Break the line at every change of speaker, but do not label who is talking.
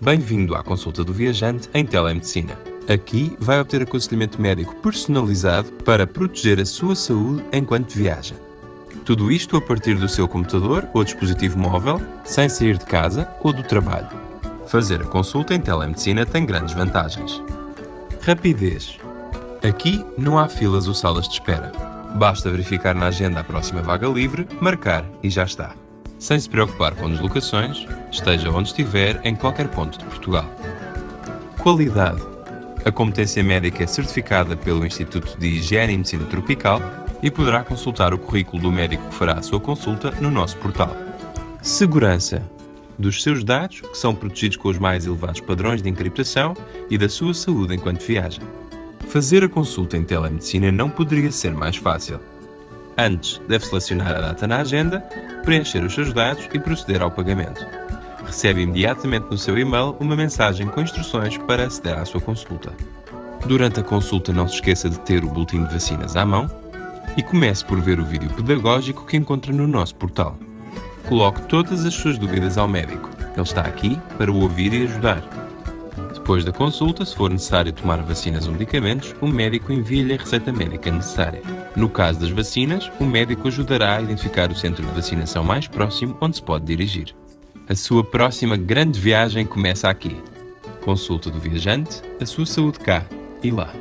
Bem-vindo à consulta do viajante em telemedicina. Aqui vai obter aconselhamento médico personalizado para proteger a sua saúde enquanto viaja. Tudo isto a partir do seu computador ou dispositivo móvel, sem sair de casa ou do trabalho. Fazer a consulta em telemedicina tem grandes vantagens. Rapidez. Aqui não há filas ou salas de espera. Basta verificar na agenda a próxima vaga livre, marcar e já está sem se preocupar com deslocações, esteja onde estiver em qualquer ponto de Portugal. Qualidade. A competência médica é certificada pelo Instituto de Higiene e Medicina Tropical e poderá consultar o currículo do médico que fará a sua consulta no nosso portal. Segurança. Dos seus dados, que são protegidos com os mais elevados padrões de encriptação, e da sua saúde enquanto viaja. Fazer a consulta em telemedicina não poderia ser mais fácil. Antes, deve selecionar a data na agenda, preencher os seus dados e proceder ao pagamento. Recebe imediatamente no seu e-mail uma mensagem com instruções para aceder à sua consulta. Durante a consulta não se esqueça de ter o boletim de vacinas à mão e comece por ver o vídeo pedagógico que encontra no nosso portal. Coloque todas as suas dúvidas ao médico. Ele está aqui para o ouvir e ajudar. Depois da consulta, se for necessário tomar vacinas ou medicamentos, o médico envia-lhe a receita médica necessária. No caso das vacinas, o médico ajudará a identificar o centro de vacinação mais próximo onde se pode dirigir. A sua próxima grande viagem começa aqui. Consulta do viajante, a sua saúde cá e lá.